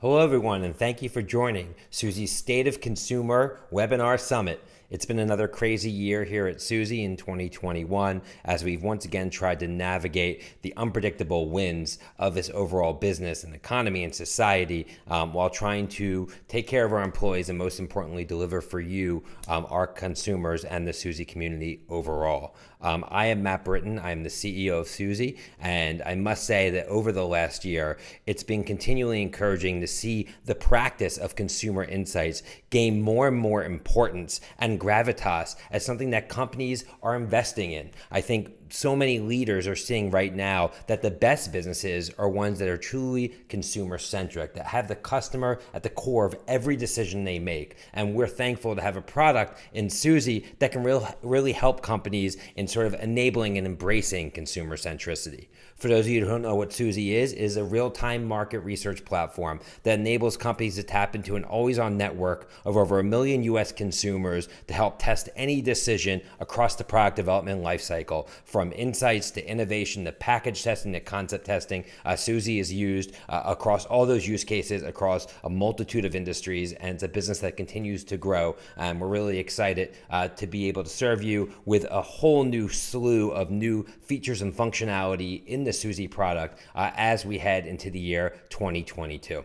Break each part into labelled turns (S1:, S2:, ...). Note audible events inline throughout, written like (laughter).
S1: Hello, everyone, and thank you for joining Suzy's State of Consumer Webinar Summit. It's been another crazy year here at Suzy in 2021 as we've once again tried to navigate the unpredictable winds of this overall business and economy and society um, while trying to take care of our employees and most importantly deliver for you, um, our consumers and the Suzy community overall. Um, I am Matt Britton. I'm the CEO of Suzy, and I must say that over the last year, it's been continually encouraging to see the practice of consumer insights gain more and more importance and gravitas as something that companies are investing in. I think so many leaders are seeing right now that the best businesses are ones that are truly consumer centric, that have the customer at the core of every decision they make. And we're thankful to have a product in Suzy that can real, really help companies in sort of enabling and embracing consumer centricity. For those of you who don't know what Suzy is, is a real-time market research platform that enables companies to tap into an always-on network of over a million US consumers to help test any decision across the product development lifecycle from insights to innovation to package testing to concept testing. Uh, Suzy is used uh, across all those use cases across a multitude of industries, and it's a business that continues to grow. And we're really excited uh, to be able to serve you with a whole new slew of new features and functionality in the Suzy product uh, as we head into the year 2022.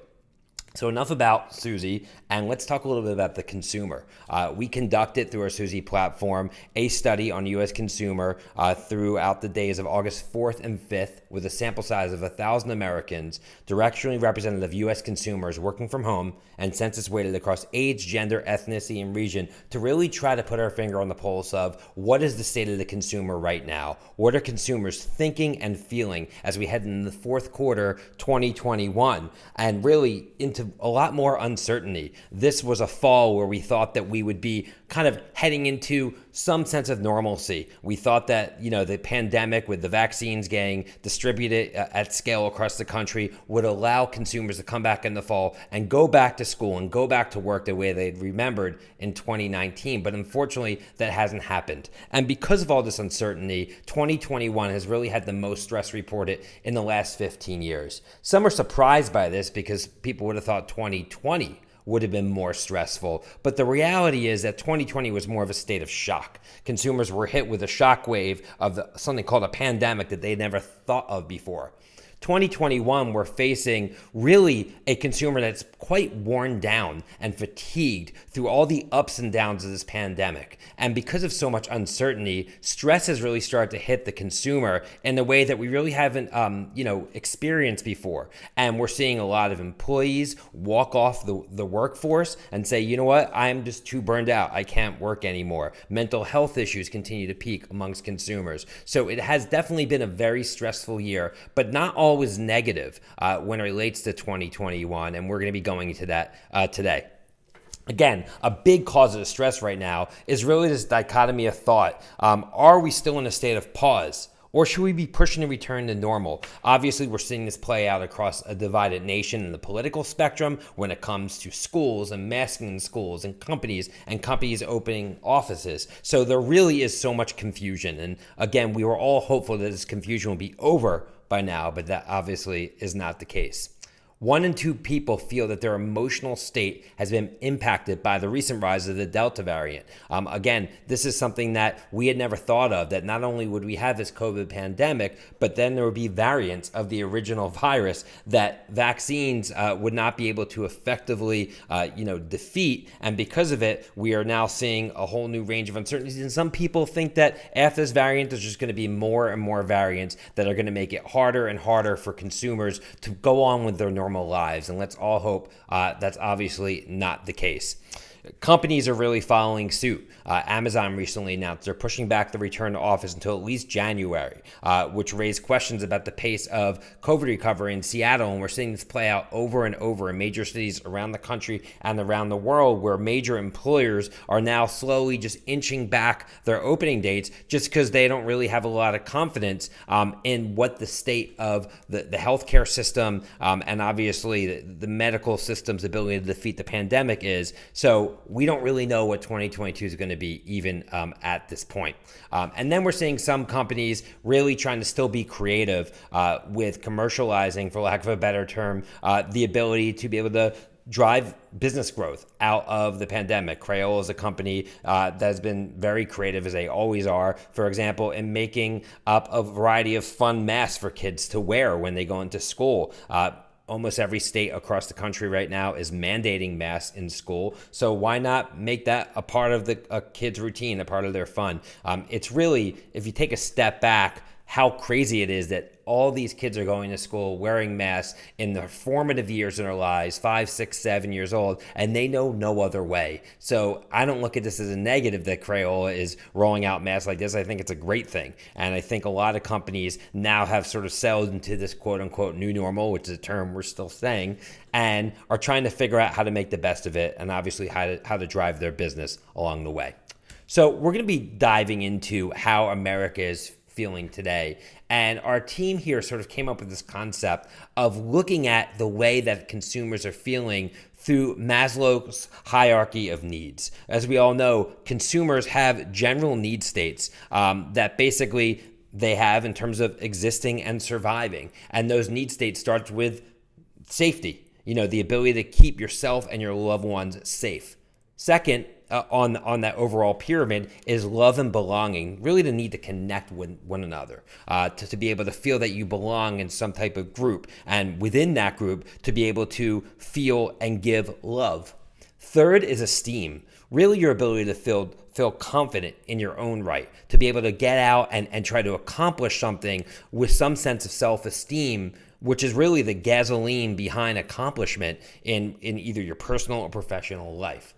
S1: So enough about Suzy, and let's talk a little bit about the consumer. Uh, we conducted through our Suzy platform a study on U.S. consumer uh, throughout the days of August 4th and 5th with a sample size of 1,000 Americans, directionally representative U.S. consumers working from home and census weighted across age, gender, ethnicity, and region to really try to put our finger on the pulse of what is the state of the consumer right now? What are consumers thinking and feeling as we head into the fourth quarter 2021 and really into a lot more uncertainty. This was a fall where we thought that we would be kind of heading into some sense of normalcy. We thought that, you know, the pandemic with the vaccines getting distributed uh, at scale across the country would allow consumers to come back in the fall and go back to school and go back to work the way they'd remembered in 2019. But unfortunately, that hasn't happened. And because of all this uncertainty, 2021 has really had the most stress reported in the last 15 years. Some are surprised by this because people would have thought 2020 would have been more stressful. But the reality is that 2020 was more of a state of shock. Consumers were hit with a shock wave of the, something called a pandemic that they never thought of before. 2021, we're facing really a consumer that's quite worn down and fatigued through all the ups and downs of this pandemic. And because of so much uncertainty, stress has really started to hit the consumer in a way that we really haven't, um, you know, experienced before. And we're seeing a lot of employees walk off the, the workforce and say, you know what, I'm just too burned out. I can't work anymore. Mental health issues continue to peak amongst consumers. So it has definitely been a very stressful year, but not all always negative uh, when it relates to 2021, and we're going to be going into that uh, today. Again, a big cause of the stress right now is really this dichotomy of thought. Um, are we still in a state of pause? Or should we be pushing to return to normal? Obviously, we're seeing this play out across a divided nation in the political spectrum when it comes to schools and masking in schools and companies and companies opening offices. So there really is so much confusion. And again, we were all hopeful that this confusion will be over by now, but that obviously is not the case. One in two people feel that their emotional state has been impacted by the recent rise of the Delta variant. Um, again, this is something that we had never thought of that not only would we have this COVID pandemic, but then there would be variants of the original (laughs) virus that vaccines uh, would not be able to effectively uh, you know, defeat. And because of it, we are now seeing a whole new range of uncertainties. And some people think that after this variant, there's just going to be more and more variants that are going to make it harder and harder for consumers to go on with their normal normal lives. And let's all hope uh, that's obviously not the case. Companies are really following suit. Uh, Amazon recently announced they're pushing back the return to office until at least January, uh, which raised questions about the pace of COVID recovery in Seattle. And we're seeing this play out over and over in major cities around the country and around the world, where major employers are now slowly just inching back their opening dates just because they don't really have a lot of confidence um, in what the state of the, the healthcare system um, and obviously the, the medical system's ability to defeat the pandemic is. So We don't really know what 2022 is going to be even um, at this point. Um, and then we're seeing some companies really trying to still be creative uh, with commercializing, for lack of a better term, uh, the ability to be able to drive business growth out of the pandemic. Crayola is a company uh, that has been very creative, as they always are. For example, in making up a variety of fun masks for kids to wear when they go into school. Uh, almost every state across the country right now is mandating masks in school. So why not make that a part of the a kid's routine, a part of their fun? Um, it's really, if you take a step back, how crazy it is that all these kids are going to school wearing masks in their formative years in their lives five six seven years old and they know no other way. So i don't look at this as a negative that crayola is rolling out masks like this. I think it's a great thing. And i think a lot of companies now have sort of settled into this quote unquote new normal which is a term we're still saying and are trying to figure out how to make the best of it and obviously how to, how to drive their business along the way. So we're going to be diving into how america is feeling today. And our team here sort of came up with this concept of looking at the way that consumers are feeling through Maslow's hierarchy of needs. As we all know, consumers have general need states um, that basically they have in terms of existing and surviving. And those need states start with safety, you know, the ability to keep yourself and your loved ones safe. Second, uh, on on that overall pyramid is love and belonging. Really, the need to connect with one another, uh, to, to be able to feel that you belong in some type of group, and within that group, to be able to feel and give love. Third is esteem. Really, your ability to feel feel confident in your own right, to be able to get out and, and try to accomplish something with some sense of self esteem which is really the gasoline behind accomplishment in, in either your personal or professional life.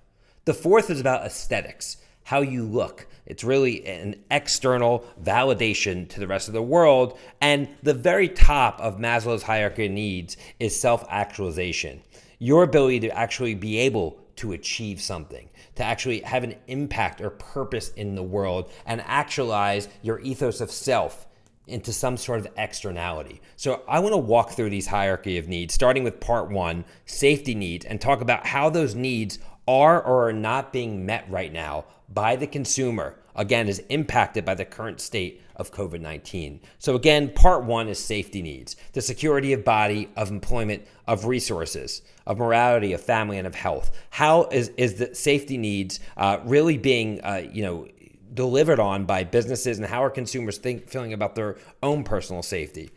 S1: The fourth is about aesthetics, how you look. It's really an external validation to the rest of the world. And the very top of Maslow's hierarchy of needs is self actualization. Your ability to actually be able to achieve something, to actually have an impact or purpose in the world and actualize your ethos of self into some sort of externality. So I want to walk through these hierarchy of needs, starting with part one, safety needs, and talk about how those needs are or are not being met right now by the consumer, again, is impacted by the current state of COVID 19. So, again, part one is safety needs the security of body, of employment, of resources, of morality, of family, and of health. How is, is the safety needs uh, really being, uh, you know, delivered on by businesses and how are consumers think, feeling about their own personal safety?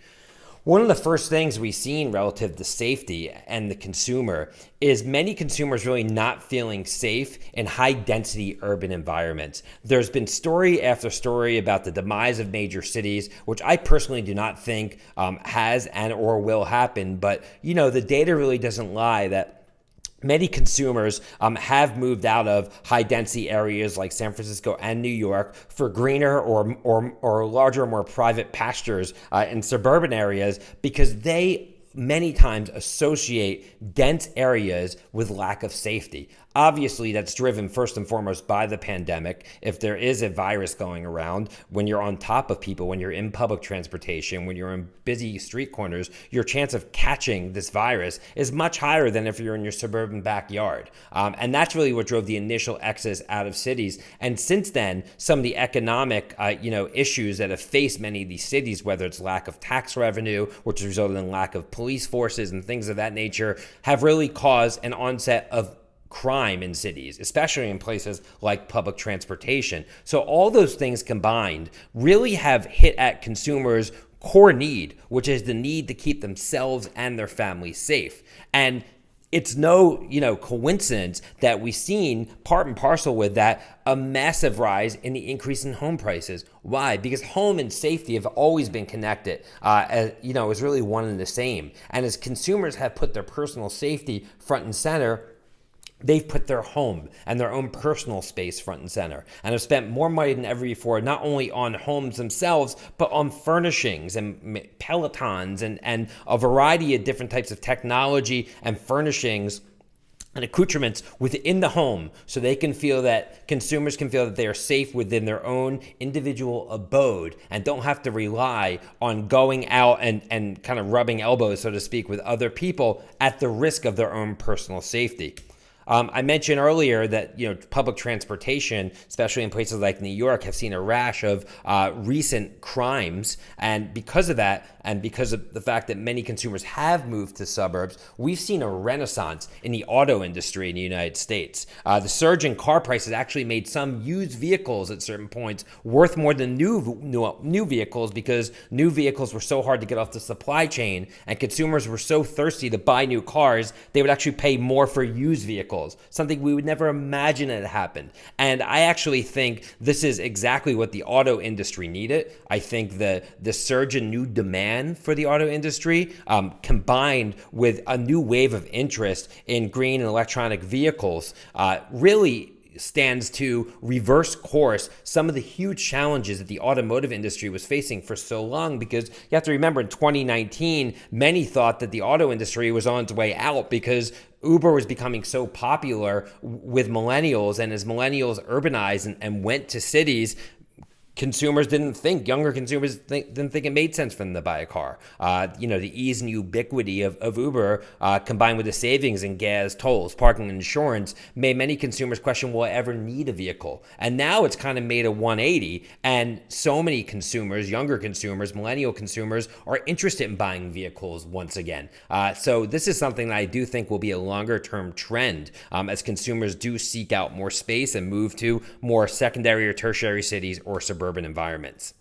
S1: One of the first things we've seen relative to safety and the consumer is many consumers really not feeling safe in high density urban environments. There's been story after story about the demise of major cities, which I personally do not think um, has and or will happen. But you know, the data really doesn't lie that Many consumers um, have moved out of high density areas like San Francisco and New York for greener or, or, or larger, more private pastures uh, in suburban areas because they many times associate dense areas with lack of safety. Obviously, that's driven first and foremost by the pandemic. If there is a virus going around, when you're on top of people, when you're in public transportation, when you're in busy street corners, your chance of catching this virus is much higher than if you're in your suburban backyard. Um, and that's really what drove the initial exodus out of cities. And since then, some of the economic, uh, you know, issues that have faced many of these cities, whether it's lack of tax revenue, which has resulted in lack of police forces and things of that nature, have really caused an onset of crime in cities, especially in places like public transportation. So, all those things combined really have hit at consumers' core need, which is the need to keep themselves and their families safe. And it's no you know coincidence that we've seen part and parcel with that a massive rise in the increase in home prices why because home and safety have always been connected uh, as, you know is really one and the same and as consumers have put their personal safety front and center they've put their home and their own personal space front and center and have spent more money than ever before not only on homes themselves but on furnishings and pelotons and, and a variety of different types of technology and furnishings and accoutrements within the home so they can feel that consumers can feel that they are safe within their own individual abode and don't have to rely on going out and, and kind of rubbing elbows, so to speak, with other people at the risk of their own personal safety. Um, I mentioned earlier that you know public transportation, especially in places like New York, have seen a rash of uh, recent crimes, and because of that, and because of the fact that many consumers have moved to suburbs, we've seen a renaissance in the auto industry in the United States. Uh, the surge in car prices actually made some used vehicles at certain points worth more than new, new new vehicles because new vehicles were so hard to get off the supply chain, and consumers were so thirsty to buy new cars they would actually pay more for used vehicles, something we would never imagine had happened. And I actually think this is exactly what the auto industry needed. I think the, the surge in new demand for the auto industry, um, combined with a new wave of interest in green and electronic vehicles, uh, really stands to reverse course some of the huge challenges that the automotive industry was facing for so long because you have to remember in 2019 many thought that the auto industry was on its way out because Uber was becoming so popular with millennials, and as millennials urbanized and, and went to cities, consumers didn't think, younger consumers think, didn't think it made sense for them to buy a car. Uh, you know, the ease and ubiquity of, of Uber uh, combined with the savings in gas, tolls, parking, and insurance made many consumers question, will I ever need a vehicle? And now it's kind of made a 180. And so many consumers, younger consumers, millennial consumers, are interested in buying vehicles once again. Uh, so this is something that I do think will be a longer term trend um, as consumers do seek out more space and move to more secondary or tertiary cities or suburban urban environments.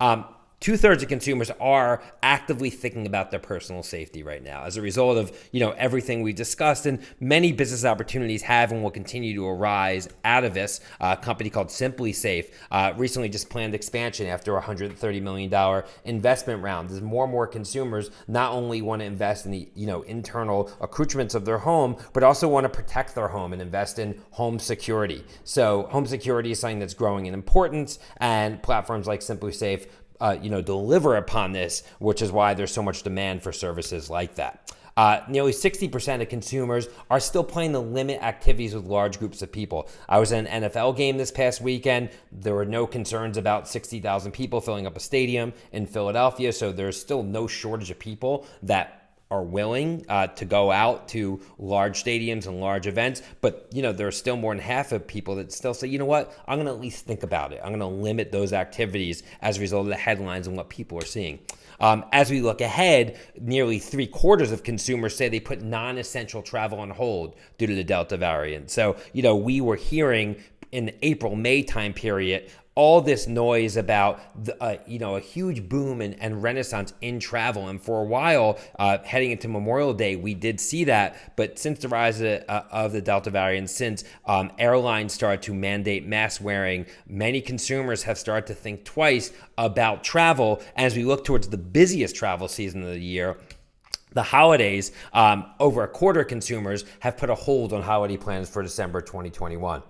S1: Um, two thirds of consumers are actively thinking about their personal safety right now as a result of you know everything we discussed and many business opportunities have and will continue to arise out of this. A company called SimpliSafe uh, recently just planned expansion after a $130 million investment round. As more and more consumers not only want to invest in the you know internal accoutrements of their home but also want to protect their home and invest in home security. So home security is something that's growing in importance and platforms like SimpliSafe uh, you know, deliver upon this, which is why there's so much demand for services like that. Uh, nearly 60% of consumers are still playing the limit activities with large groups of people. I was in an NFL game this past weekend. There were no concerns about 60,000 people filling up a stadium in Philadelphia, so there's still no shortage of people that are willing uh, to go out to large stadiums and large events, but you know there are still more than half of people that still say, you know what, I'm going to at least think about it. I'm going to limit those activities as a result of the headlines and what people are seeing. Um, as we look ahead, nearly three quarters of consumers say they put non-essential travel on hold due to the Delta variant. So you know we were hearing in the April May time period all this noise about the, uh, you know a huge boom and, and, renaissance in travel. And for a while uh, heading into memorial day we did see that. But since the rise of, uh, of the delta variant since um, airlines started to mandate mask wearing many consumers have started to think twice about travel. As we look towards the busiest travel season of the year the holidays, um, over a quarter of consumers have put a hold on holiday plans for December 2021.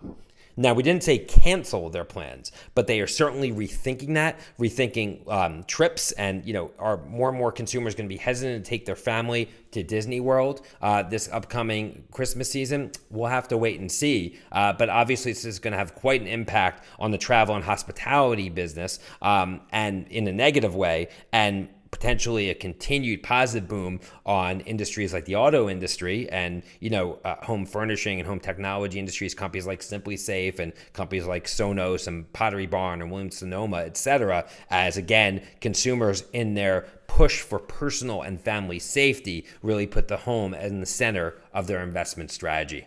S1: Now, we didn't say cancel their plans, but they are certainly rethinking that, rethinking um, trips, and you know, are more and more consumers going to be hesitant to take their family to Disney World uh, this upcoming Christmas season? We'll have to wait and see. Uh, but obviously, this is going to have quite an impact on the travel and hospitality business, um, and in a negative way, and potentially a continued positive boom on industries like the auto industry and you know uh, home furnishing and home technology industries companies like SimpliSafe and companies like sonos and pottery barn and williams sonoma et cetera as again consumers in their push for personal and family safety really put the home in the center of their investment strategy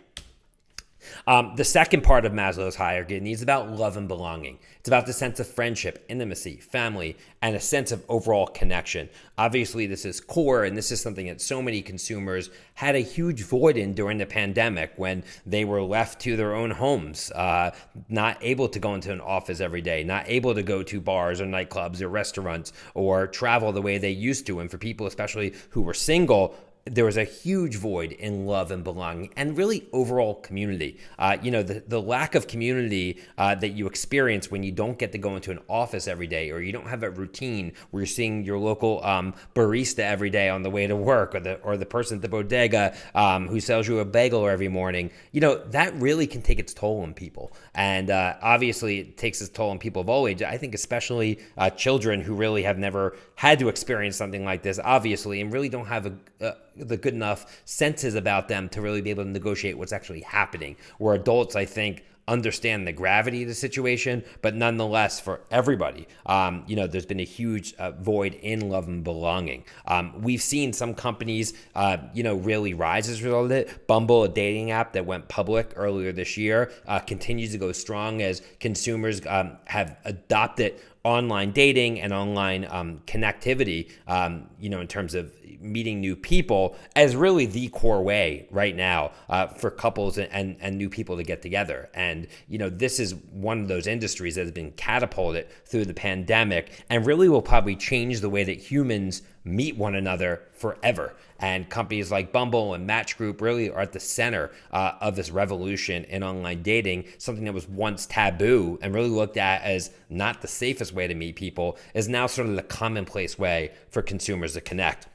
S1: um, the second part of Maslow's hierarchy is about love and belonging. It's about the sense of friendship, intimacy, family, and a sense of overall connection. Obviously, this is core, and this is something that so many consumers had a huge void in during the pandemic when they were left to their own homes, uh, not able to go into an office every day, not able to go to bars or nightclubs or restaurants or travel the way they used to. And for people, especially who were single, there was a huge void in love and belonging and really overall community. Uh, you know, the, the lack of community uh, that you experience when you don't get to go into an office every day or you don't have a routine where you're seeing your local um, barista every day on the way to work or the, or the person at the bodega um, who sells you a bagel every morning, you know, that really can take its toll on people. And uh, obviously, it takes its toll on people of all ages. I think, especially uh, children who really have never had to experience something like this, obviously, and really don't have a, a the good enough senses about them to really be able to negotiate what's actually happening. Where adults, I think, understand the gravity of the situation, but nonetheless, for everybody, um, you know, there's been a huge uh, void in love and belonging. Um, we've seen some companies, uh, you know, really rise as a result of it. Bumble, a dating app that went public earlier this year, uh, continues to go strong as consumers um, have adopted online dating and online um, connectivity, um, you know, in terms of meeting new people as really the core way right now uh, for couples and, and, and new people to get together. And, you know, this is one of those industries that has been catapulted through the pandemic and really will probably change the way that humans meet one another forever. And companies like Bumble and Match Group really are at the center uh, of this revolution in online dating, something that was once taboo and really looked at as not the safest way to meet people, is now sort of the commonplace way for consumers to connect.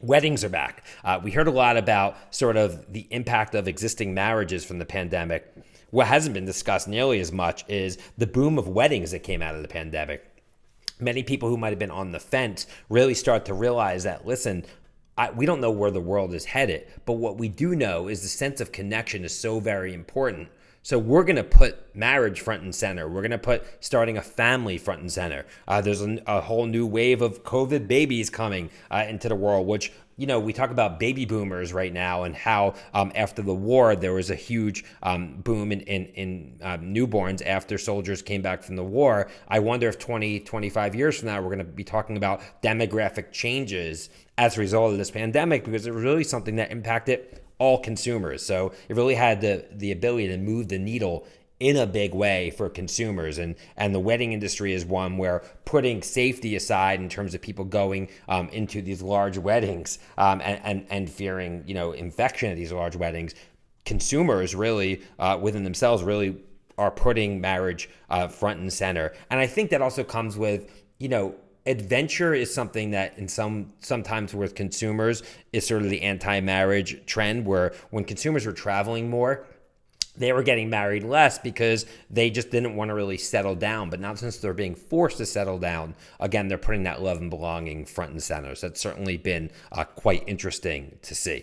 S1: Weddings are back. Uh, we heard a lot about sort of the impact of existing marriages from the pandemic. What hasn't been discussed nearly as much is the boom of weddings that came out of the pandemic. Many people who might have been on the fence really start to realize that, listen, I, we don't know where the world is headed, but what we do know is the sense of connection is so very important so we're going to put marriage front and center. We're going to put starting a family front and center. Uh, there's a, a, whole new wave of COVID babies coming uh, into the world, which you know, we talk about baby boomers right now and how um, after the war there was a huge um, boom in, in, in um, newborns after soldiers came back from the war. I wonder if 20, 25 years from now we're going to be talking about demographic changes as a result of this pandemic because it was really something that impacted all consumers. So it really had the the ability to move the needle in a big way for consumers. And and the wedding industry is one where putting safety aside in terms of people going um, into these large weddings um, and, and and fearing you know infection at these large weddings consumers really uh, within themselves really are putting marriage uh, front and center. And i think that also comes with you know adventure is something that in some sometimes with consumers is sort of the anti-marriage trend where when consumers were traveling more they were getting married less because they just didn't want to really settle down. But now, since they're being forced to settle down, again, they're putting that love and belonging front and center. So that's certainly been uh, quite interesting to see.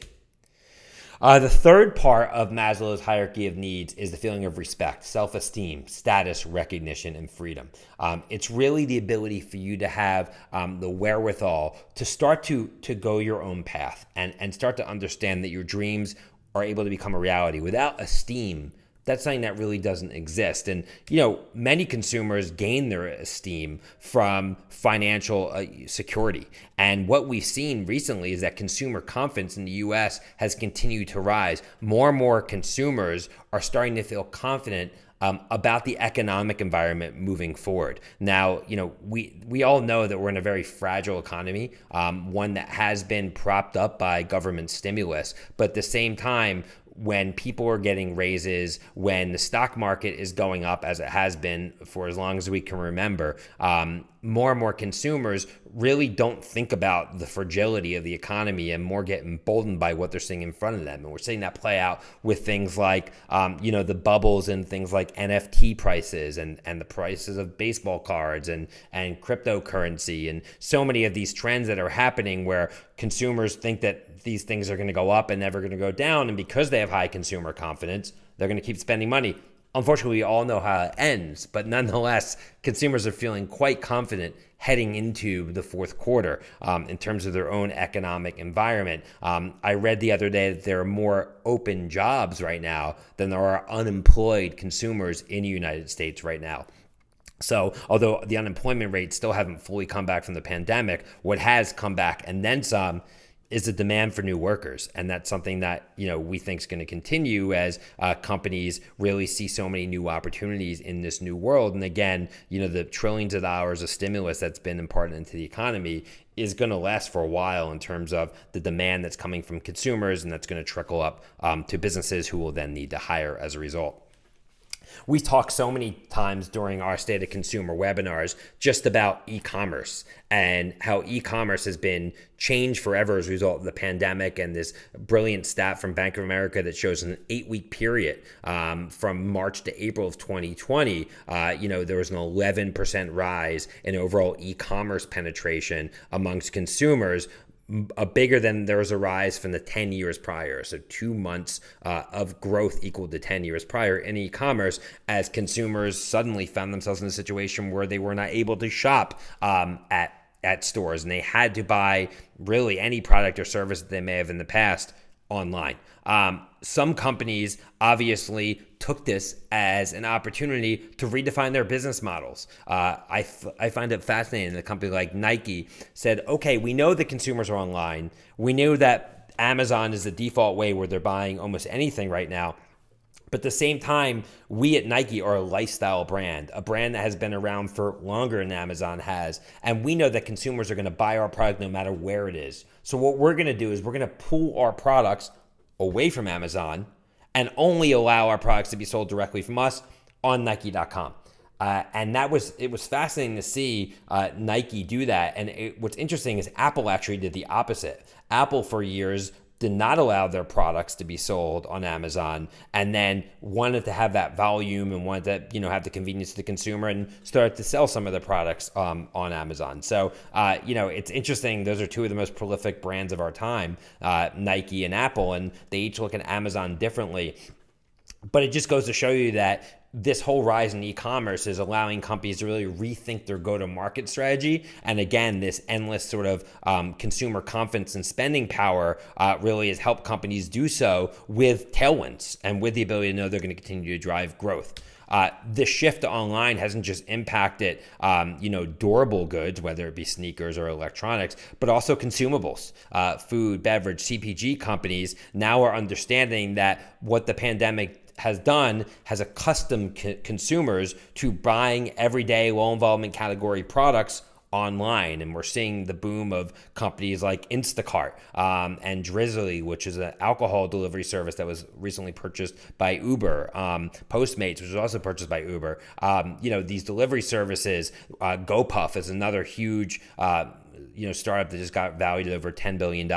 S1: Uh, the third part of Maslow's hierarchy of needs is the feeling of respect, self esteem, status, recognition, and freedom. Um, it's really the ability for you to have um, the wherewithal to start to, to go your own path and, and start to understand that your dreams are able to become a reality. Without esteem, that's something that really doesn't exist. And, you know, many consumers gain their esteem from financial uh, security. And what we've seen recently is that consumer confidence in the US has continued to rise. More and more consumers are starting to feel confident um, about the economic environment moving forward. Now, you know, we we all know that we're in a very fragile economy, um, one that has been propped up by government stimulus, but at the same time, when people are getting raises, when the stock market is going up as it has been for as long as we can remember, um, more and more consumers really don't think about the fragility of the economy and more get emboldened by what they're seeing in front of them. And we're seeing that play out with things like, um, you know, the bubbles and things like NFT prices and, and the prices of baseball cards and, and cryptocurrency and so many of these trends that are happening where consumers think that these things are going to go up and never going to go down. And because they have high consumer confidence, they're going to keep spending money. Unfortunately, we all know how it ends, but nonetheless, consumers are feeling quite confident heading into the fourth quarter um, in terms of their own economic environment. Um, I read the other day that there are more open jobs right now than there are unemployed consumers in the United States right now. So, although the unemployment rates still haven't fully come back from the pandemic, what has come back and then some is a demand for new workers, and that's something that you know we think is going to continue as uh, companies really see so many new opportunities in this new world. And again, you know, the trillions of dollars of stimulus that's been imparted into the economy is going to last for a while in terms of the demand that's coming from consumers, and that's going to trickle up um, to businesses who will then need to hire as a result. We talk so many times during our State of Consumer webinars just about e commerce and how e commerce has been changed forever as a result of the pandemic. And this brilliant stat from Bank of America that shows an eight week period um, from March to April of 2020, uh, you know, there was an 11% rise in overall e commerce penetration amongst consumers a bigger than there was a rise from the 10 years prior. So, two months uh, of growth equal to 10 years prior in e commerce as consumers suddenly found themselves in a situation where they were not able to shop um, at, at stores and they had to buy really any product or service that they may have in the past online. Um, some companies obviously took this as an opportunity to redefine their business models. Uh, I, I find it fascinating. That a company like Nike said, okay, we know that consumers are online. We knew that Amazon is the default way where they're buying almost anything right now. But at the same time, we at Nike are a lifestyle brand, a brand that has been around for longer than Amazon has. And we know that consumers are going to buy our product no matter where it is. So, what we're going to do is we're going to pull our products away from Amazon and only allow our products to be sold directly from us on Nike.com. Uh, and that was it was fascinating to see uh, Nike do that. And it, what's interesting is Apple actually did the opposite. Apple for years did not allow their products to be sold on Amazon and then wanted to have that volume and wanted to you know have the convenience to the consumer and started to sell some of their products um, on Amazon. So uh, you know it's interesting. Those are two of the most prolific brands of our time, uh, Nike and Apple, and they each look at Amazon differently. But it just goes to show you that this whole rise in e-commerce is allowing companies to really rethink their go-to-market strategy. And again this endless sort of um, consumer confidence and spending power uh, really has helped companies do so with tailwinds and with the ability to know they're going to continue to drive growth. Uh, the shift to online hasn't just impacted, um, you know, durable goods, whether it be sneakers or electronics, but also consumables, uh, food, beverage, CPG companies now are understanding that what the pandemic has done has accustomed consumers to buying everyday low involvement category products online. And we're seeing the boom of companies like instacart um, and drizzly which is an alcohol delivery service that was recently purchased by uber um, postmates which was also purchased by uber. Um, you know these delivery services uh, gopuff is another huge uh, you know startup that just got valued over $10 billion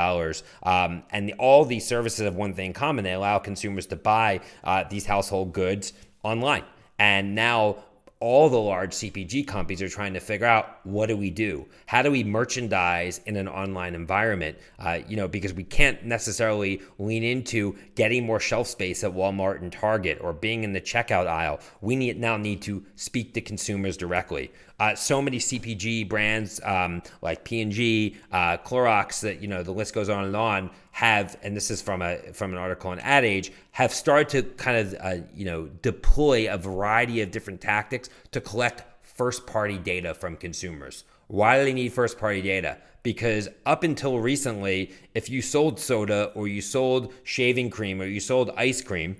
S1: um, and the, all these services have one thing in common they allow consumers to buy uh, these household goods online and now all the large CPG companies are trying to figure out what do we do? How do we merchandise in an online environment? Uh, you know, because we can't necessarily lean into getting more shelf space at Walmart and Target or being in the checkout aisle. We need, now need to speak to consumers directly. Uh, so many CPG brands um, like P&G, uh, Clorox, that you know the list goes on and on have, and this is from a from an article on Ad Age, have started to kind of uh, you know deploy a variety of different tactics to collect first party data from consumers. Why do they need first party data? Because up until recently, if you sold soda or you sold shaving cream or you sold ice cream,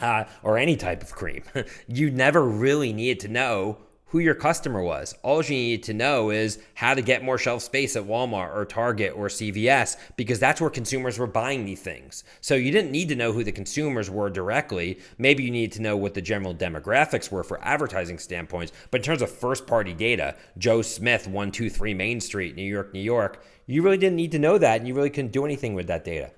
S1: uh, or any type of cream, (laughs) you never really needed to know who your customer was. All you need to know is how to get more shelf space at Walmart or Target or CVS because that's where consumers were buying these things. So you didn't need to know who the consumers were directly. Maybe you needed to know what the general demographics were for advertising standpoints. But in terms of first party data, Joe Smith, 123 Main Street, New York, New York, you really didn't need to know that and you really couldn't do anything with that data.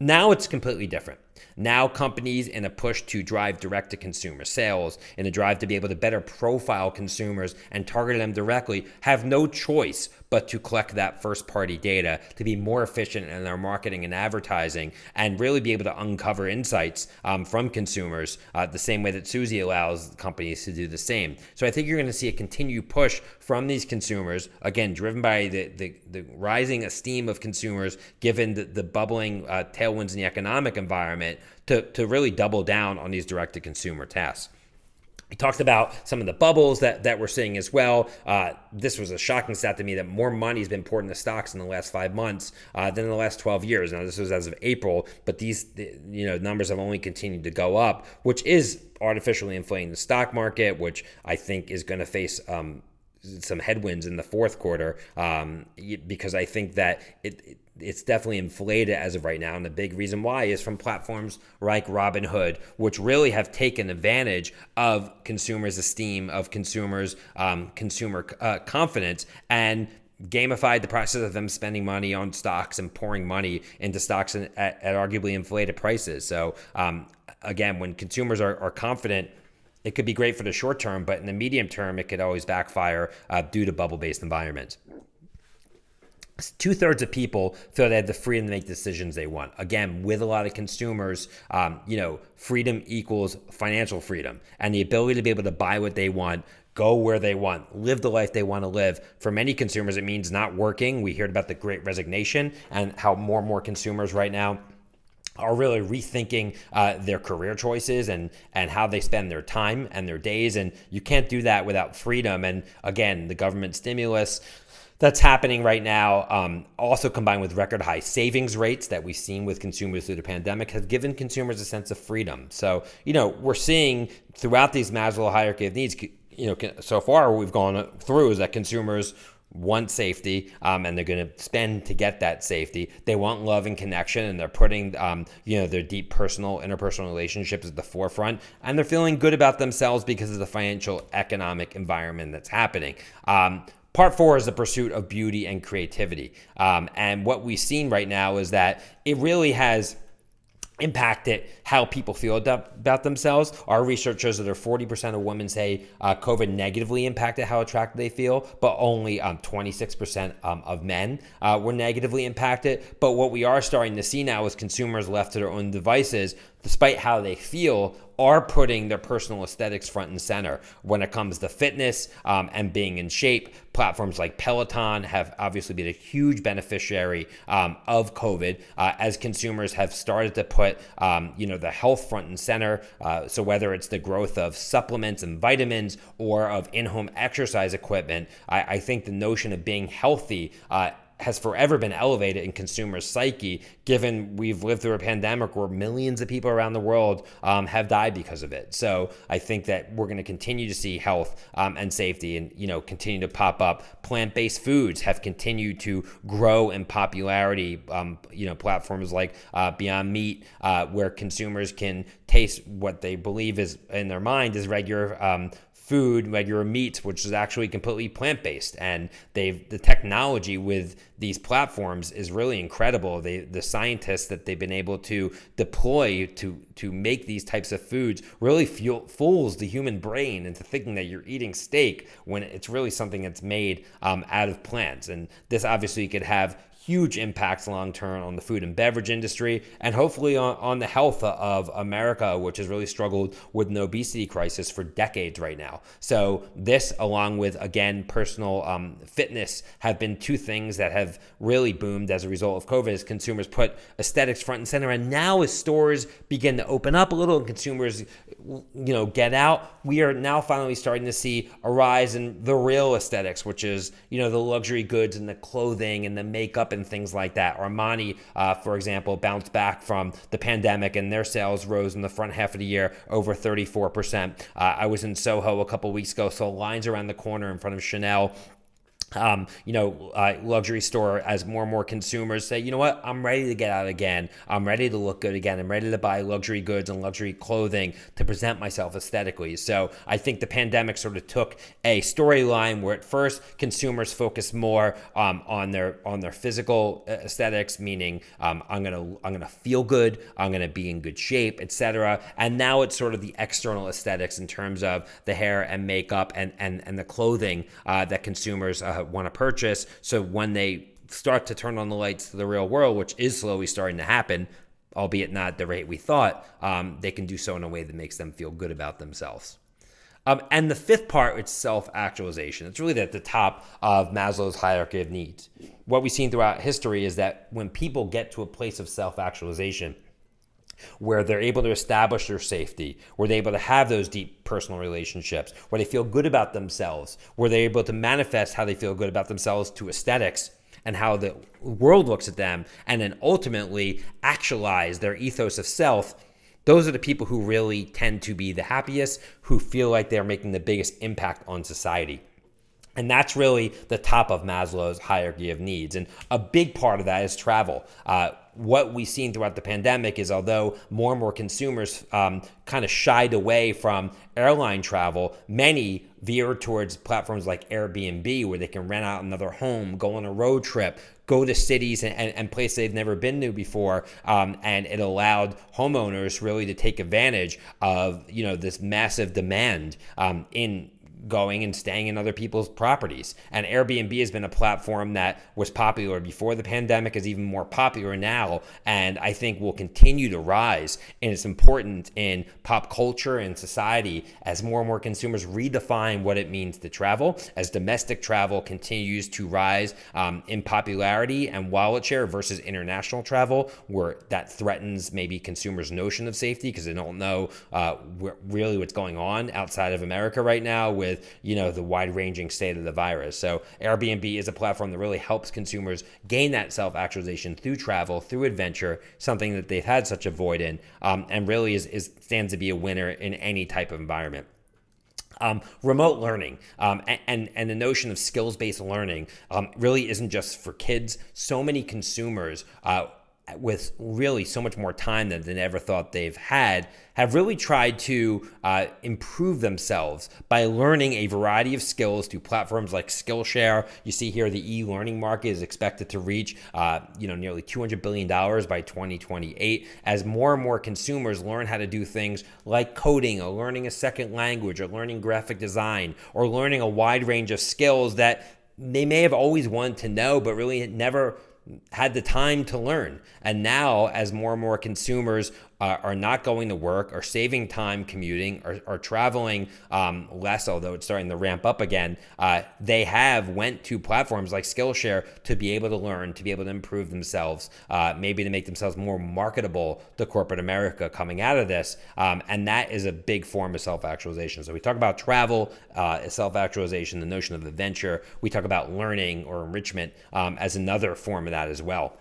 S1: Now it's completely different. Now, companies in a push to drive direct to consumer sales, in a drive to be able to better profile consumers and target them directly, have no choice but to collect that first party data to be more efficient in their marketing and advertising and really be able to uncover insights um, from consumers uh, the same way that Suzy allows companies to do the same. So I think you're going to see a continued push from these consumers, again, driven by the, the, the rising esteem of consumers given the, the bubbling uh, tailwinds in the economic environment to, to really double down on these direct to consumer tasks. He talked about some of the bubbles that, that we're seeing as well. Uh, this was a shocking stat to me that more money has been poured into stocks in the last five months uh, than in the last 12 years. Now, this was as of April, but these you know numbers have only continued to go up, which is artificially inflating the stock market, which I think is going to face um, some headwinds in the fourth quarter um, because I think that it, it it's definitely inflated as of right now. And the big reason why is from platforms like Robinhood, which really have taken advantage of consumers' esteem, of consumers' um, consumer uh, confidence, and gamified the process of them spending money on stocks and pouring money into stocks at, at arguably inflated prices. So, um, again, when consumers are, are confident, it could be great for the short term, but in the medium term, it could always backfire uh, due to bubble based environments. two thirds of people feel they have the freedom to make decisions they want. Again, with a lot of consumers, um, you know, freedom equals financial freedom and the ability to be able to buy what they want. Go where they want, live the life they want to live. For many consumers, it means not working. We heard about the great resignation and how more and more consumers right now are really rethinking uh, their career choices and and how they spend their time and their days and you can't do that without freedom and again the government stimulus that's happening right now, um, also combined with record high savings rates that we've seen with consumers through the pandemic, has given consumers a sense of freedom. So, you know, we're seeing throughout these Maslow hierarchy of needs, you know, so far we've gone through is that consumers want safety um, and they're going to spend to get that safety. They want love and connection and they're putting, um, you know, their deep personal, interpersonal relationships at the forefront and they're feeling good about themselves because of the financial economic environment that's happening. Um, Part four is the pursuit of beauty and creativity. Um, and what we've seen right now is that it really has impacted how people feel about themselves. Our research shows that 40% of women say uh, COVID negatively impacted how attractive they feel, but only um, 26% um, of men uh, were negatively impacted. But what we are starting to see now is consumers left to their own devices despite how they feel, are putting their personal aesthetics front and center when it comes to fitness um, and being in shape. Platforms like Peloton have obviously been a huge beneficiary um, of COVID uh, as consumers have started to put, um, you know, the health front and center. Uh, so whether it's the growth of supplements and vitamins or of in-home exercise equipment, I, I think the notion of being healthy uh, has forever been elevated in consumer psyche, given we've lived through a pandemic where millions of people around the world um, have died because of it. So I think that we're going to continue to see health um, and safety, and you know, continue to pop up. Plant-based foods have continued to grow in popularity. Um, you know, platforms like uh, Beyond Meat, uh, where consumers can taste what they believe is in their mind is regular um, food, regular meats, which is actually completely plant based. And they've the technology with these platforms is really incredible. They the scientists that they've been able to deploy to to make these types of foods really fuel, fools the human brain into thinking that you're eating steak when it's really something that's made um, out of plants. And this obviously could have huge impacts long term on the food and beverage industry and hopefully on, on the health of America, which has really struggled with an obesity crisis for decades right now. So, this, along with again, personal um, fitness, have been two things that have really boomed as a result of COVID as consumers put aesthetics front and center. And now, as stores begin to open up a little and consumers, you know, get out, we are now finally starting to see a rise in the real aesthetics, which is, you know, the luxury goods and the clothing and the makeup and things like that. Armani, uh, for example, bounced back from the pandemic and their sales rose in the front half of the year over 34%. Uh, I was in Soho a couple weeks ago, saw lines around the corner in front of Chanel um, you know, uh, luxury store as more and more consumers say, you know what, I'm ready to get out again. I'm ready to look good again. I'm ready to buy luxury goods and luxury clothing to present myself aesthetically. So I think the pandemic sort of took a storyline where at first consumers focused more um, on their on their physical uh, aesthetics, meaning um, I'm gonna I'm gonna feel good, I'm gonna be in good shape, etc. And now it's sort of the external aesthetics in terms of the hair and makeup and and and the clothing uh, that consumers. Uh, want to purchase. So when they start to turn on the lights to the real world, which is slowly starting to happen, albeit not the rate we thought, um, they can do so in a way that makes them feel good about themselves. Um, and the fifth part is self actualization. It's really at the top of Maslow's hierarchy of needs. What we've seen throughout history is that when people get to a place of self actualization, where they're able to establish their safety, where they're able to have those deep personal relationships, where they feel good about themselves, where they're able to manifest how they feel good about themselves to aesthetics and how the world looks at them, and then ultimately actualize their ethos of self. Those are the people who really tend to be the happiest, who feel like they're making the biggest impact on society. And that's really the top of Maslow's hierarchy of needs. And a big part of that is travel. Uh, what we've seen throughout the pandemic is although more and more consumers um, kind of shied away from airline travel, many veered towards platforms like Airbnb where they can rent out another home, go on a road trip, go to cities and, and, and places they've never been to before. Um, and it allowed homeowners really to take advantage of, you know, this massive demand um, in going and staying in other people's properties. And Airbnb has been a platform that was popular before the pandemic, is even more popular now, and I think will continue to rise. And it's important in pop culture and society as more and more consumers redefine what it means to travel, as domestic travel continues to rise um, in popularity and wallet share versus international travel, where that threatens maybe consumers' notion of safety because they don't know uh, really what's going on outside of America right now with with you know the wide ranging state of the virus. So Airbnb is a platform that really helps consumers gain that self actualization through travel, through adventure, something that they've had such a void in, um, and really is, is stands to be a winner in any type of environment. Um, remote learning um, and, and the notion of skills based learning um, really isn't just for kids. So many consumers uh, with really so much more time than they ever thought they've had, have really tried to uh, improve themselves by learning a variety of skills through platforms like Skillshare. You see here the e-learning market is expected to reach, uh, you know, nearly 200 billion dollars by 2028 as more and more consumers learn how to do things like coding, or learning a second language, or learning graphic design, or learning a wide range of skills that they may have always wanted to know, but really never had the time to learn. And now, as more and more consumers uh, are not going to work, are saving time commuting, or, are traveling um, less, although it's starting to ramp up again, uh, they have went to platforms like Skillshare to be able to learn, to be able to improve themselves, uh, maybe to make themselves more marketable to corporate America coming out of this. Um, and that is a big form of self-actualization. So we talk about travel, uh, self-actualization, the notion of adventure. We talk about learning or enrichment um, as another form of that as well.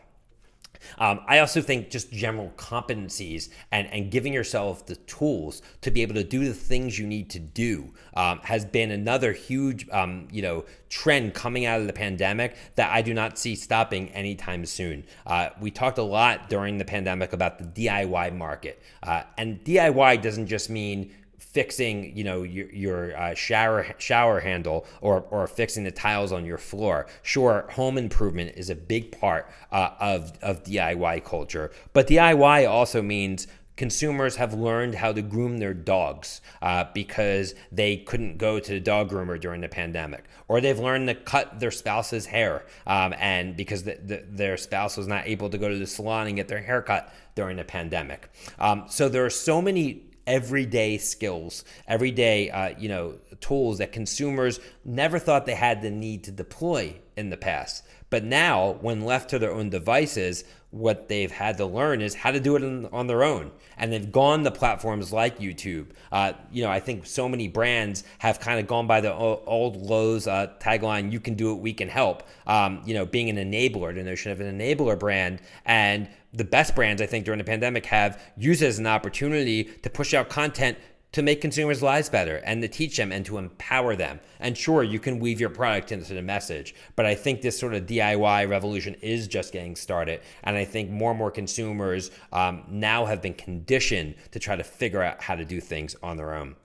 S1: Um, I also think just general competencies and, and giving yourself the tools to be able to do the things you need to do um, has been another huge, um, you know, trend coming out of the pandemic that I do not see stopping anytime soon. Uh, we talked a lot during the pandemic about the DIY market, uh, and DIY doesn't just mean fixing, you know, your, your uh, shower shower handle or or fixing the tiles on your floor. Sure, home improvement is a big part uh, of of DIY culture, but DIY also means consumers have learned how to groom their dogs uh, because they couldn't go to the dog groomer during the pandemic, or they've learned to cut their spouse's hair, um, and because the, the, their spouse was not able to go to the salon and get their hair cut during the pandemic. Um, so there are so many everyday skills, everyday uh, you know tools that consumers never thought they had the need to deploy in the past. But now, when left to their own devices, what they've had to learn is how to do it on their own. And they've gone to platforms like YouTube. Uh, you know, I think so many brands have kind of gone by the old Lowe's uh, tagline, you can do it, we can help. Um, you know, being an enabler, the notion of an enabler brand. And the best brands, I think, during the pandemic have used it as an opportunity to push out content to make consumers' lives better and to teach them and to empower them. And sure, you can weave your product into the message, but I think this sort of DIY revolution is just getting started. And I think more and more consumers um, now have been conditioned to try to figure out how to do things on their own.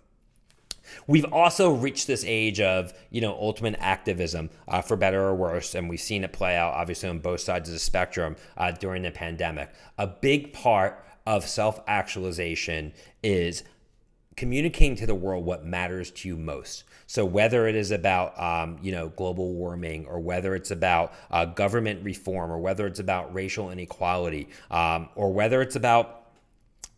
S1: We've also reached this age of, you know, ultimate activism, uh, for better or worse, and we've seen it play out obviously on both sides of the spectrum uh, during the pandemic. A big part of self-actualization is communicating to the world what matters to you most. So whether it is about um, you know global warming, or whether it's about uh, government reform, or whether it's about racial inequality, um, or whether it's about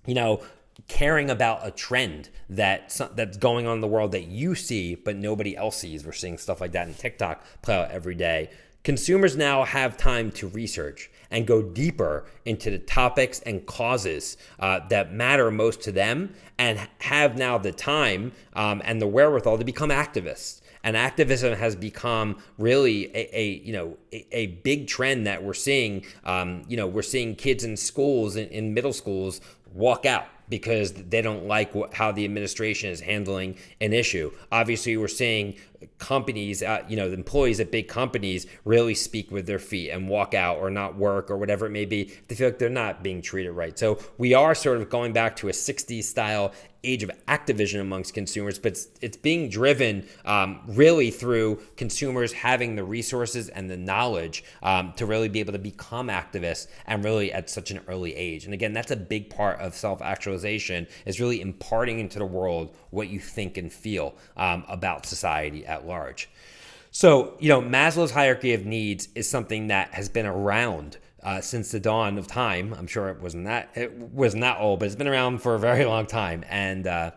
S1: you know caring about a trend that that's going on in the world that you see but nobody else sees. We're seeing stuff like that in TikTok play out every day. Consumers now have time to research and go deeper into the topics and causes uh, that matter most to them and have now the time um, and the wherewithal to become activists and activism has become really a, a you know a, a, big trend that we're seeing um, you know we're seeing kids in schools in, in middle schools walk out because they don't like how the administration is handling an issue. Obviously, we're seeing companies, uh, you know, the employees at big companies really speak with their feet and walk out or not work or whatever it may be. They feel like they're not being treated right. So we are sort of going back to a 60s style age of activism amongst consumers, but it's, it's being driven um, really through consumers having the resources and the knowledge um, to really be able to become activists and really at such an early age. And again, that's a big part of self actualization is really imparting into the world what you think and feel um, about society at large. So, you know, Maslow's hierarchy of needs is something that has been around uh, since the dawn of time. I'm sure it wasn't that it wasn't that old, but it's been around for a very (laughs) long time, and uh,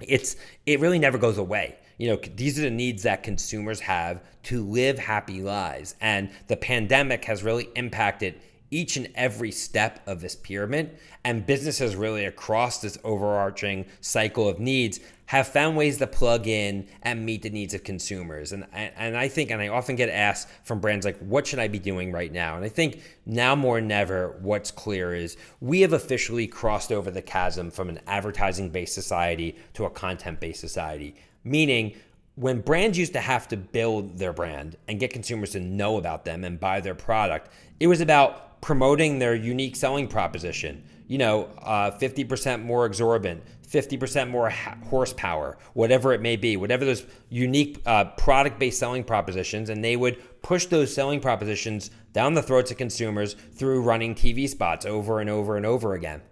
S1: it's it really never goes away. You know, these are the needs that consumers have to live happy lives, and the pandemic has really impacted each and every step of this pyramid. And businesses really across this overarching cycle of needs have found ways to plug in and meet the needs of consumers. And, and I think, and I often get asked from brands like, what should I be doing right now? And I think now more than ever, what's clear is we have officially crossed over the chasm from an advertising based society to a content based society, meaning when brands used to have to build their brand and get consumers to know about them and buy their product, it was about promoting their unique selling proposition. You know, uh, 50% more exorbitant, 50% more horsepower, whatever it may be, whatever those unique uh, product based selling propositions. And they would push those selling propositions down the throats of consumers through running TV spots over and over and over again.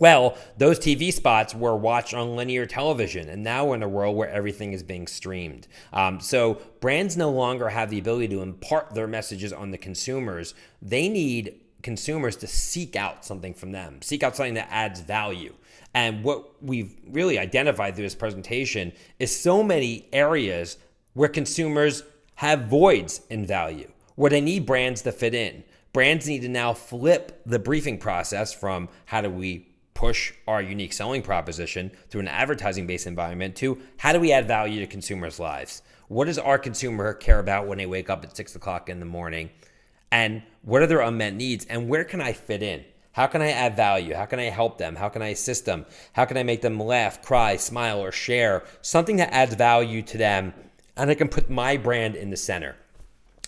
S1: Well, those TV spots were watched on linear television, and now we're in a world where everything is being streamed. Um, so brands no longer have the ability to impart their messages on the consumers. They need consumers to seek out something from them, seek out something that adds value. And what we've really identified through this presentation is so many areas where consumers have voids in value, where they need brands to fit in. Brands need to now flip the briefing process from how do we push our unique selling proposition through an advertising based environment to how do we add value to consumers' lives? What does our consumer care about when they wake up at six o'clock in the morning? And what are their unmet needs? And where can I fit in? How can I add value? How can I help them? How can I assist them? How can I make them laugh, cry, smile, or share? Something that adds value to them. And I can put my brand in the center.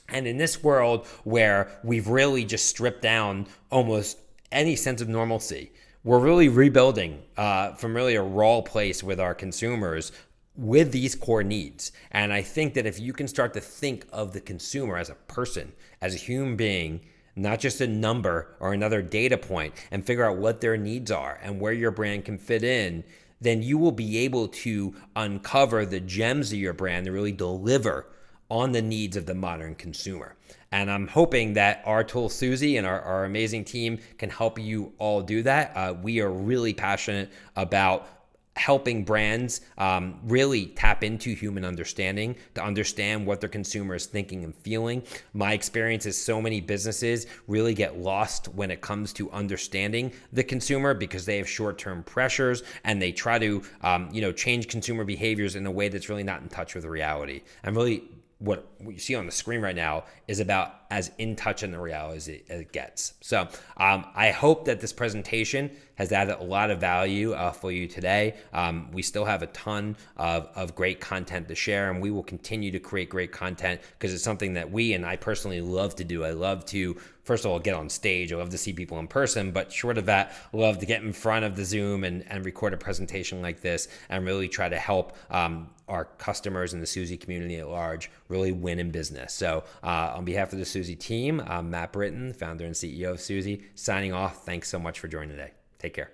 S1: And in this world where we've really just stripped down almost any sense of normalcy, we're really rebuilding uh, from really a raw place with our consumers with these core needs. And I think that if you can start to think of the consumer as a person, as a human being, not just a number or another data point, and figure out what their needs are and where your brand can fit in, then you will be able to uncover the gems of your brand and really deliver on the needs of the modern consumer. And I'm hoping that our tool Suzy, and our, our amazing team can help you all do that. Uh, we are really passionate about helping brands um, really tap into human understanding to understand what their consumer is thinking and feeling. My experience is so many businesses really get lost when it comes to understanding the consumer because they have short-term pressures and they try to um, you know change consumer behaviors in a way that's really not in touch with reality. I'm really what you see on the screen right now is about as in touch in the reality as it, as it gets. So um, I hope that this presentation has added a lot of value uh, for you today. Um, we still have a ton of, of great content to share, and we will continue to create great content because it's something that we and I personally love to do. I love to first of all get on stage. I love to see people in person, but short of that, I love to get in front of the Zoom and, and record a presentation like this and really try to help um, our customers and the Suzy community at large really win in business. So uh, on behalf of the Suzy team, I'm Matt Britton, founder and CEO of Suzy, signing off. Thanks so much for joining today. Take care.